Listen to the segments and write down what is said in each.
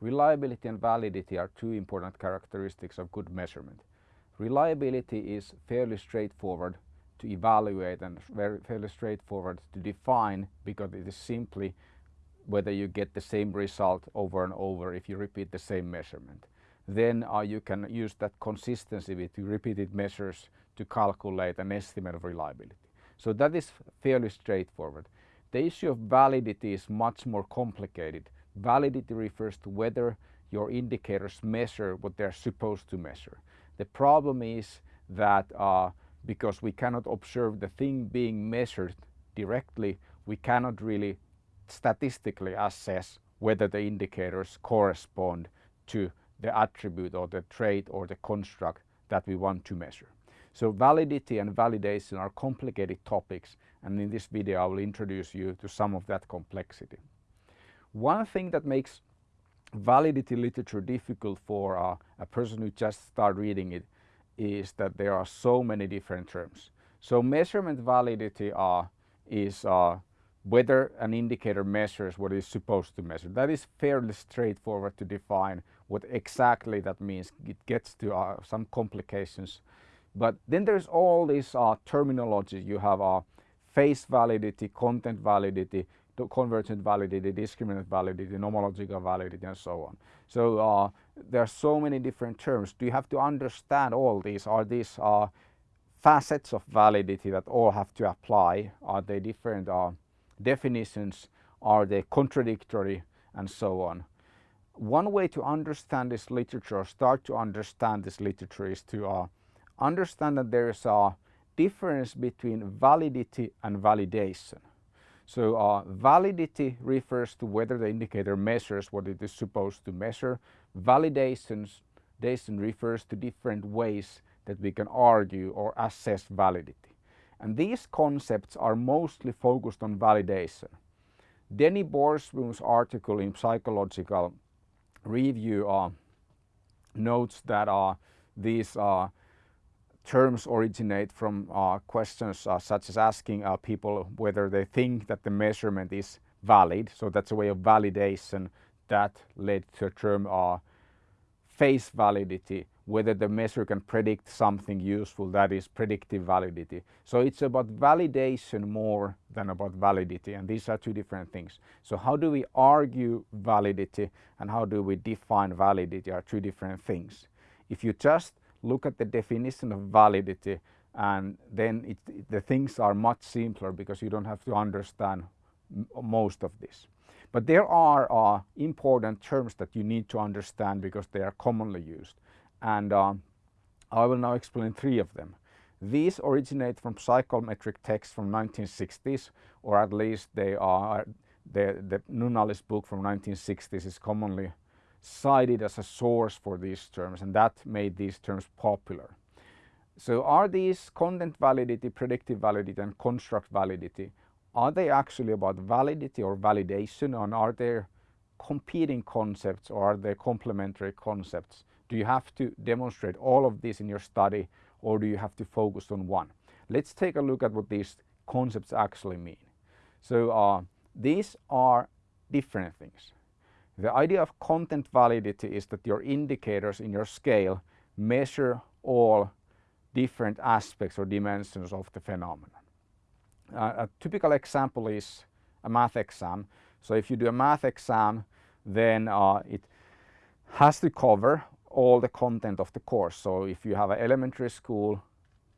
reliability and validity are two important characteristics of good measurement. Reliability is fairly straightforward to evaluate and very fairly straightforward to define because it is simply whether you get the same result over and over if you repeat the same measurement. Then uh, you can use that consistency with repeated measures to calculate an estimate of reliability. So that is fairly straightforward. The issue of validity is much more complicated. Validity refers to whether your indicators measure what they're supposed to measure. The problem is that uh, because we cannot observe the thing being measured directly, we cannot really statistically assess whether the indicators correspond to the attribute or the trait or the construct that we want to measure. So validity and validation are complicated topics and in this video I will introduce you to some of that complexity. One thing that makes validity literature difficult for uh, a person who just start reading it is that there are so many different terms. So measurement validity uh, is uh, whether an indicator measures what it's supposed to measure. That is fairly straightforward to define what exactly that means. It gets to uh, some complications. But then there's all this uh, terminology. You have uh, face validity, content validity, convergent validity, discriminant validity, nomological validity and so on. So uh, there are so many different terms. Do you have to understand all these? Are these uh, facets of validity that all have to apply? Are they different uh, definitions? Are they contradictory and so on? One way to understand this literature or start to understand this literature is to uh, understand that there is a difference between validity and validation. So uh, validity refers to whether the indicator measures what it is supposed to measure. Validation refers to different ways that we can argue or assess validity. And these concepts are mostly focused on validation. Denny Borsboom's article in Psychological Review uh, notes that uh, these uh, terms originate from uh, questions uh, such as asking uh, people whether they think that the measurement is valid. So that's a way of validation that led to the term face validity, whether the measure can predict something useful, that is predictive validity. So it's about validation more than about validity and these are two different things. So how do we argue validity and how do we define validity are two different things. If you just look at the definition of validity and then it, the things are much simpler because you don't have to understand most of this. But there are uh, important terms that you need to understand because they are commonly used and uh, I will now explain three of them. These originate from psychometric texts from 1960s or at least they are the, the Nunnally's book from 1960s is commonly cited as a source for these terms and that made these terms popular. So are these content validity, predictive validity and construct validity, are they actually about validity or validation and are they competing concepts or are they complementary concepts? Do you have to demonstrate all of this in your study or do you have to focus on one? Let's take a look at what these concepts actually mean. So uh, these are different things. The idea of content validity is that your indicators in your scale measure all different aspects or dimensions of the phenomenon. Uh, a typical example is a math exam. So if you do a math exam then uh, it has to cover all the content of the course. So if you have an elementary school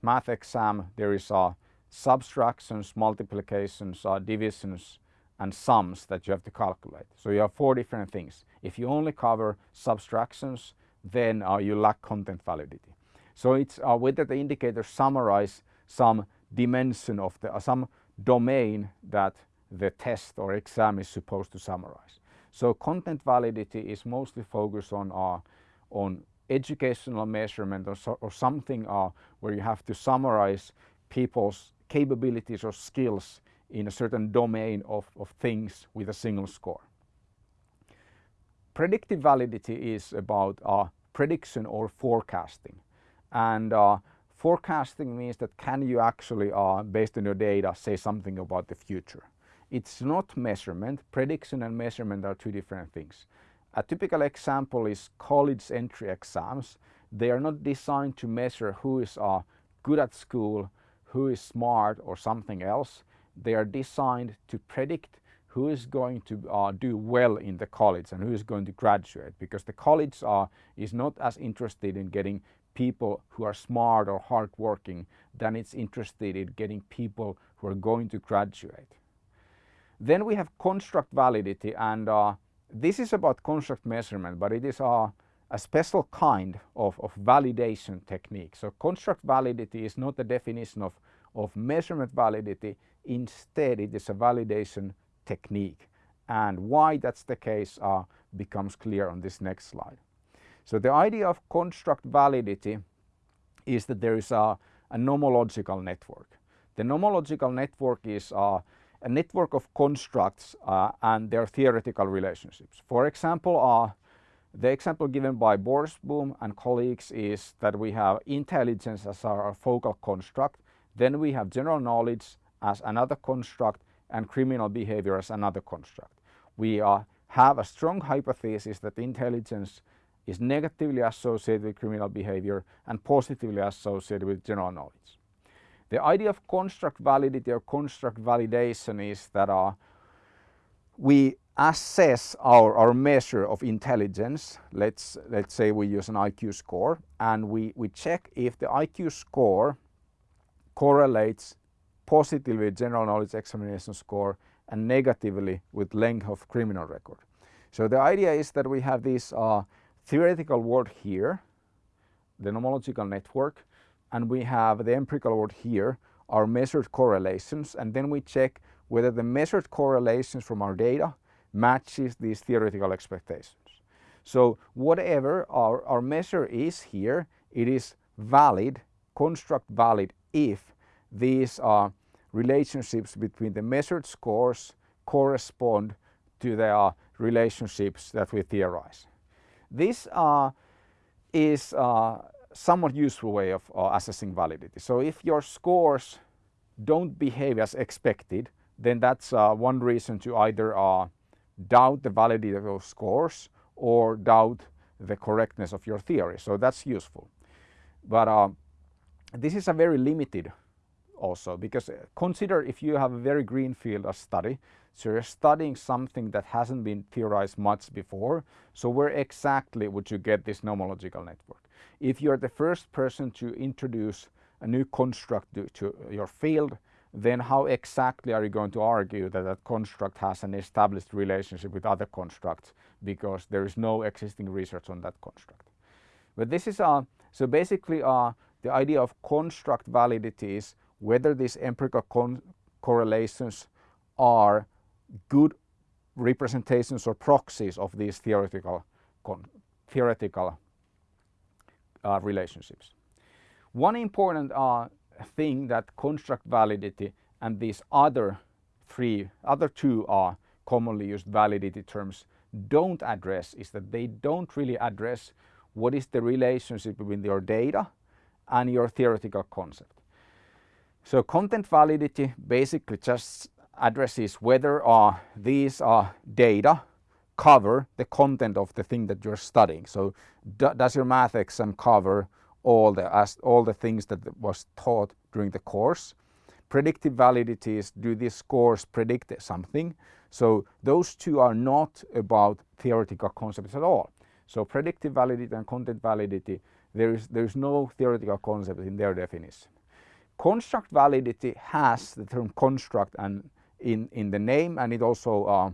math exam there is uh, subtractions, multiplications, uh, divisions and sums that you have to calculate. So you have four different things. If you only cover subtractions, then uh, you lack content validity. So it's uh, whether the indicators summarize some dimension of the, uh, some domain that the test or exam is supposed to summarize. So content validity is mostly focused on, uh, on educational measurement or, so, or something uh, where you have to summarize people's capabilities or skills in a certain domain of, of things with a single score. Predictive validity is about uh, prediction or forecasting and uh, forecasting means that can you actually uh, based on your data say something about the future. It's not measurement, prediction and measurement are two different things a typical example is college entry exams. They are not designed to measure who is uh, good at school, who is smart or something else. They are designed to predict who is going to uh, do well in the college and who is going to graduate because the college uh, is not as interested in getting people who are smart or hardworking than it's interested in getting people who are going to graduate. Then we have construct validity and uh, this is about construct measurement but it is uh, a special kind of, of validation technique. So construct validity is not a definition of, of measurement validity, instead it is a validation technique. And why that's the case uh, becomes clear on this next slide. So the idea of construct validity is that there is a, a nomological network. The nomological network is uh, a network of constructs uh, and their theoretical relationships. For example, uh, the example given by Borsboom and colleagues is that we have intelligence as our focal construct, then we have general knowledge as another construct and criminal behavior as another construct. We uh, have a strong hypothesis that intelligence is negatively associated with criminal behavior and positively associated with general knowledge. The idea of construct validity or construct validation is that uh, we assess our, our measure of intelligence, let's, let's say we use an IQ score, and we, we check if the IQ score correlates positively with general knowledge examination score and negatively with length of criminal record. So the idea is that we have this uh, theoretical world here, the nomological network, and we have the empirical world here, our measured correlations, and then we check whether the measured correlations from our data matches these theoretical expectations. So whatever our, our measure is here, it is valid, construct valid if these uh, relationships between the measured scores correspond to the uh, relationships that we theorize. This uh, is a uh, somewhat useful way of uh, assessing validity. So if your scores don't behave as expected, then that's uh, one reason to either doubt the validity of those scores or doubt the correctness of your theory. So that's useful. But uh, this is a very limited also because uh, consider if you have a very green field of study so you're studying something that hasn't been theorized much before so where exactly would you get this nomological network if you're the first person to introduce a new construct to, to your field then how exactly are you going to argue that that construct has an established relationship with other constructs because there is no existing research on that construct. But this is uh, so basically uh, the idea of construct validity is whether these empirical correlations are good representations or proxies of these theoretical theoretical uh, relationships. One important uh, thing that construct validity and these other three, other two are commonly used validity terms don't address is that they don't really address what is the relationship between your data and your theoretical concept. So content validity basically just addresses whether uh, these uh, data cover the content of the thing that you're studying. So does your math exam cover all the, as, all the things that was taught during the course. Predictive validity is do these scores predict something? So those two are not about theoretical concepts at all. So predictive validity and content validity, there is, there is no theoretical concept in their definition. Construct validity has the term construct and in, in the name and it also uh,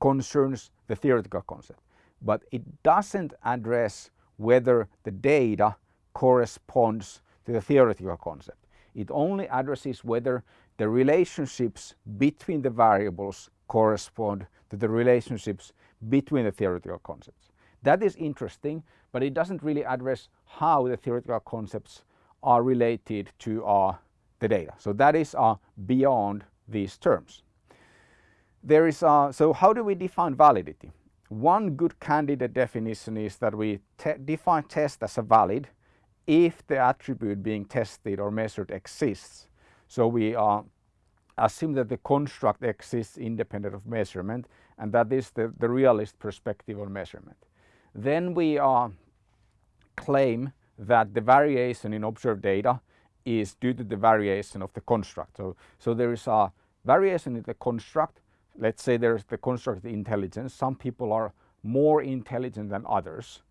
concerns the theoretical concept. But it doesn't address whether the data corresponds to the theoretical concept. It only addresses whether the relationships between the variables correspond to the relationships between the theoretical concepts. That is interesting, but it doesn't really address how the theoretical concepts are related to uh, the data. So that is uh, beyond these terms. There is, uh, so how do we define validity? One good candidate definition is that we te define test as a valid if the attribute being tested or measured exists. So we uh, assume that the construct exists independent of measurement and that is the, the realist perspective on measurement. Then we uh, claim that the variation in observed data is due to the variation of the construct. So, so there is a variation in the construct. Let's say there's the construct intelligence. Some people are more intelligent than others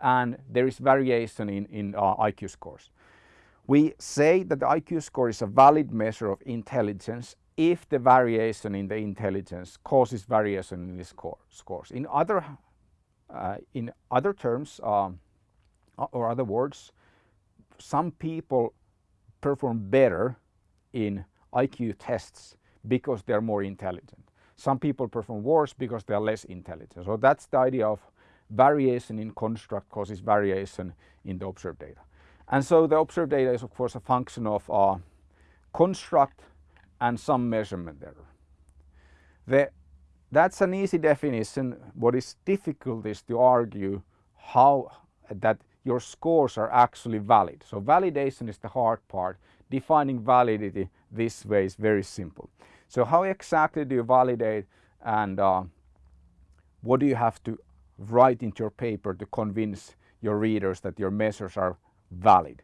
and there is variation in, in uh, IQ scores. We say that the IQ score is a valid measure of intelligence if the variation in the intelligence causes variation in the score, scores. In other, uh, in other terms um, or other words, some people perform better in IQ tests because they're more intelligent. Some people perform worse because they're less intelligent. So that's the idea of variation in construct causes variation in the observed data. And so the observed data is of course a function of uh, construct and some measurement error. The, that's an easy definition. What is difficult is to argue how that your scores are actually valid. So validation is the hard part. Defining validity this way is very simple. So how exactly do you validate and uh, what do you have to write into your paper to convince your readers that your measures are valid?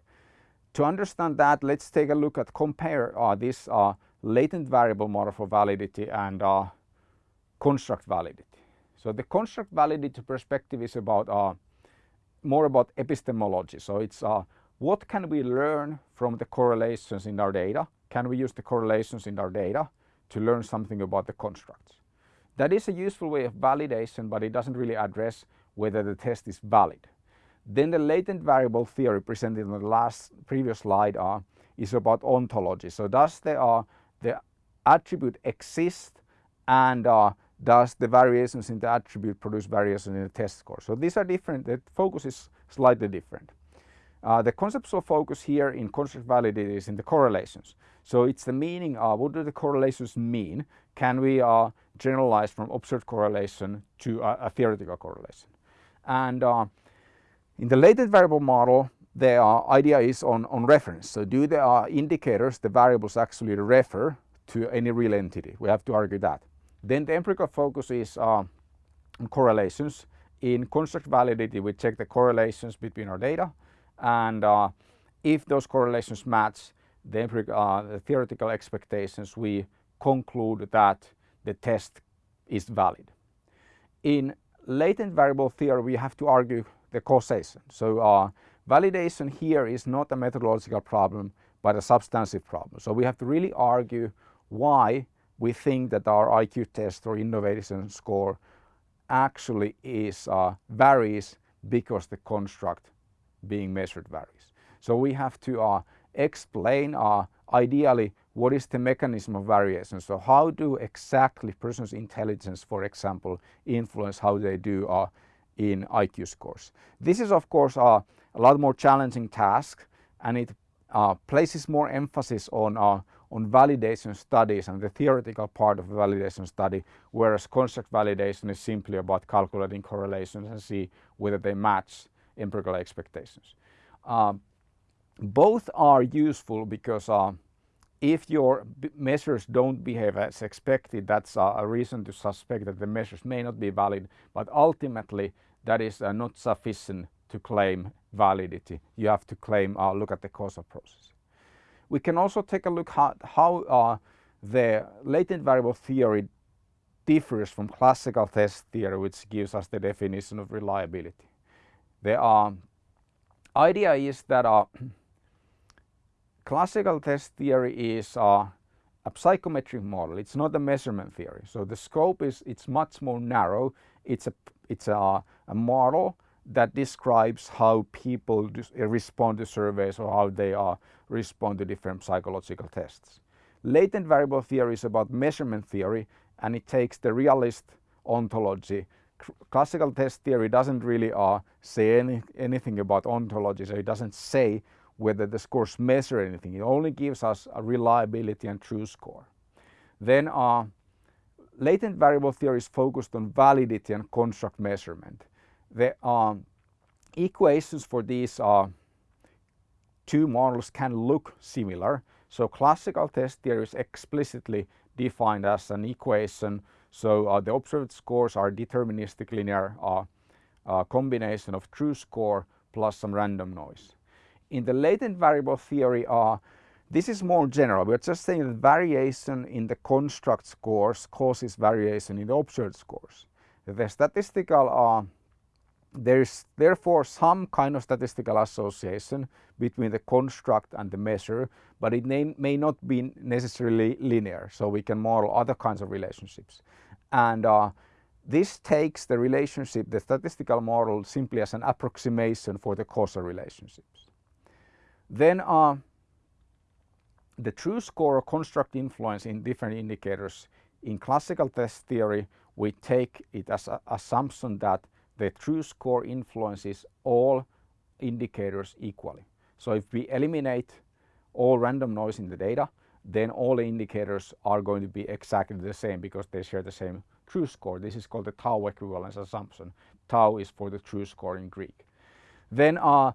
To understand that, let's take a look at compare uh, this uh, latent variable model for validity and uh, construct validity. So the construct validity perspective is about uh, more about epistemology. So it's uh, what can we learn from the correlations in our data? Can we use the correlations in our data to learn something about the constructs? That is a useful way of validation, but it doesn't really address whether the test is valid. Then the latent variable theory presented in the last previous slide uh, is about ontology. So does the, uh, the attribute exist and uh, does the variations in the attribute produce variations in the test score? So these are different, the focus is slightly different. Uh, the conceptual focus here in construct validity is in the correlations. So it's the meaning of what do the correlations mean? Can we uh, generalize from observed correlation to a, theoretical correlation? And uh, in the latent variable model, the uh, idea is on, on reference. So do the uh, indicators, the variables actually refer to any real entity? We have to argue that. Then the empirical focus is uh, on correlations. In construct validity, we check the correlations between our data and uh, if those correlations match the, uh, the theoretical expectations, we conclude that the test is valid. In latent variable theory, we have to argue the causation. So uh, validation here is not a methodological problem, but a substantive problem. So we have to really argue why we think that our IQ test or innovation score actually is uh, varies because the construct being measured varies. So we have to uh, explain uh, ideally what is the mechanism of variation. So how do exactly person's intelligence, for example, influence how they do uh, in IQ scores. This is of course uh, a lot more challenging task and it uh, places more emphasis on uh, on validation studies and the theoretical part of the validation study, whereas construct validation is simply about calculating correlations and see whether they match empirical expectations. Uh, both are useful because uh, if your measures don't behave as expected, that's uh, a reason to suspect that the measures may not be valid, but ultimately that is uh, not sufficient to claim validity. You have to claim, uh, look at the causal process. We can also take a look at how uh, the latent variable theory differs from classical test theory, which gives us the definition of reliability. The uh, idea is that uh, classical test theory is uh, a psychometric model. It's not a measurement theory. So the scope is it's much more narrow. It's a it's a, a model that describes how people respond to surveys or how they uh, respond to different psychological tests. Latent variable theory is about measurement theory and it takes the realist ontology. Classical test theory doesn't really uh, say any, anything about ontology, so it doesn't say whether the scores measure anything. It only gives us a reliability and true score. Then uh, latent variable theory is focused on validity and construct measurement the um, equations for these uh, two models can look similar. So classical test theory is explicitly defined as an equation So uh, the observed scores are deterministic linear uh, uh, combination of true score plus some random noise. In the latent variable theory, uh, this is more general. We're just saying that variation in the construct scores causes variation in the observed scores. The statistical uh, there is therefore some kind of statistical association between the construct and the measure, but it may, not be necessarily linear. So we can model other kinds of relationships. And uh, this takes the relationship, the statistical model, simply as an approximation for the causal relationships. Then uh, the true score or construct influence in different indicators in classical test theory, we take it as an assumption that the true score influences all indicators equally. So if we eliminate all random noise in the data, then all the indicators are going to be exactly the same because they share the same true score. This is called the tau equivalence assumption. Tau is for the true score in Greek. Then uh,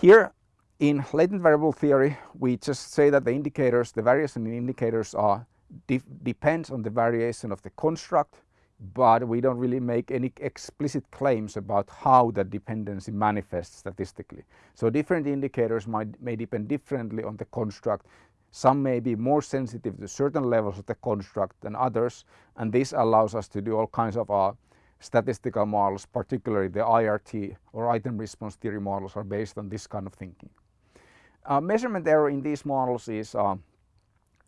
here in latent variable theory, we just say that the indicators, the variation in indicators are depends on the variation of the construct but we don't really make any explicit claims about how that dependency manifests statistically. So different indicators might, may depend differently on the construct. Some may be more sensitive to certain levels of the construct than others, and this allows us to do all kinds of uh, statistical models, particularly the IRT or item response theory models are based on this kind of thinking. Uh, measurement error in these models is uh,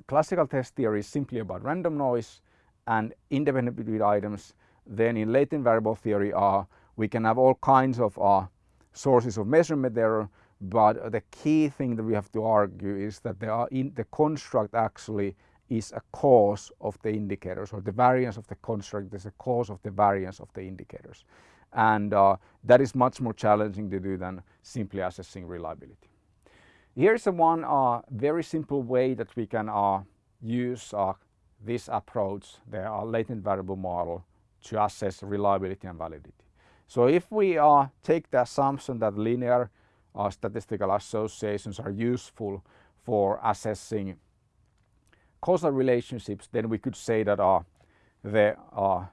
classical test theory is simply about random noise and independent between items. Then in latent variable theory uh, we can have all kinds of uh, sources of measurement error but the key thing that we have to argue is that in, the construct actually is a cause of the indicators or the variance of the construct is a cause of the variance of the indicators and uh, that is much more challenging to do than simply assessing reliability. Here's one uh, very simple way that we can uh, use uh, this approach, the latent variable model, to assess reliability and validity. So if we uh, take the assumption that linear uh, statistical associations are useful for assessing causal relationships, then we could say that uh, the uh,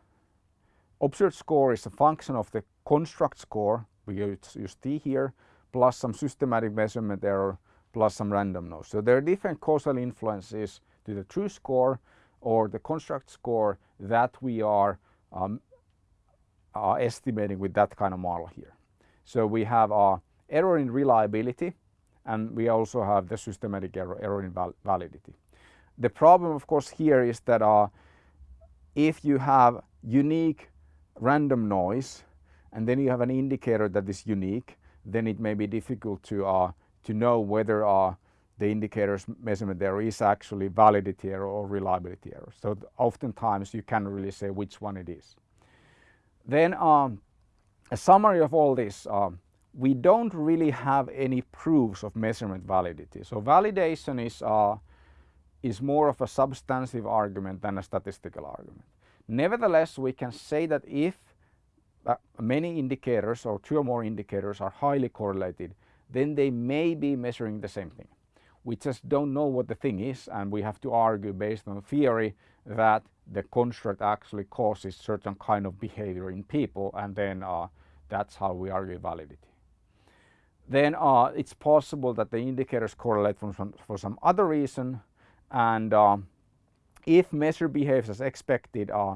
observed score is a function of the construct score, we use, use t here, plus some systematic measurement error, plus some random noise. So there are different causal influences to the true score or the construct score that we are um, uh, estimating with that kind of model here. So we have uh, error in reliability and we also have the systematic error, error in val validity. The problem of course here is that uh, if you have unique random noise and then you have an indicator that is unique, then it may be difficult to, uh, to know whether uh, the indicators measurement there is actually validity error or reliability error. So oftentimes you can't really say which one it is. Then um, a summary of all this, um, we don't really have any proofs of measurement validity. So validation is, uh, is more of a substantive argument than a statistical argument. Nevertheless, we can say that if uh, many indicators or two or more indicators are highly correlated, then they may be measuring the same thing we just don't know what the thing is and we have to argue based on theory that the construct actually causes certain kind of behavior in people and then uh, that's how we argue validity. Then uh, it's possible that the indicators correlate from some, for some other reason and uh, if measure behaves as expected uh,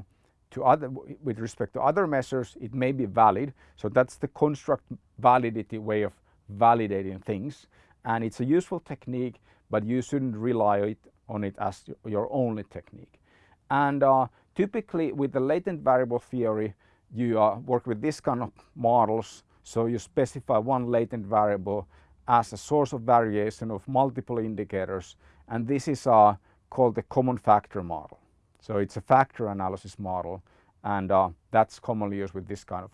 to other, with respect to other measures it may be valid so that's the construct validity way of validating things and it's a useful technique but you shouldn't rely on it as your only technique. And uh, typically with the latent variable theory you uh, work with this kind of models so you specify one latent variable as a source of variation of multiple indicators and this is uh, called the common factor model. So it's a factor analysis model and uh, that's commonly used with this kind of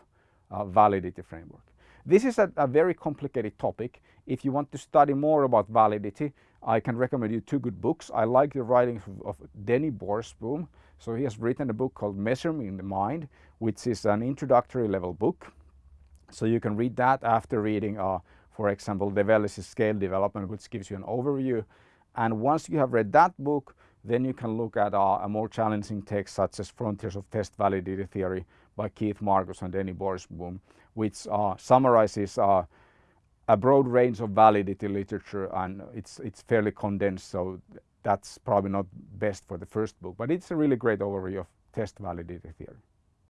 uh, validity framework. This is a, a, very complicated topic. If you want to study more about validity, I can recommend you two good books. I like the writings of, Denny Borsboom. So he has written a book called Measuring the Mind, which is an introductory level book. So you can read that after reading, uh, for example, DeVellis's Scale Development, which gives you an overview. And once you have read that book, then you can look at uh, a more challenging text such as Frontiers of Test Validity Theory by Keith Markus and Denny Borsboom, which uh, summarizes uh, a broad range of validity literature and it's, it's fairly condensed, so that's probably not best for the first book, but it's a really great overview of test validity theory.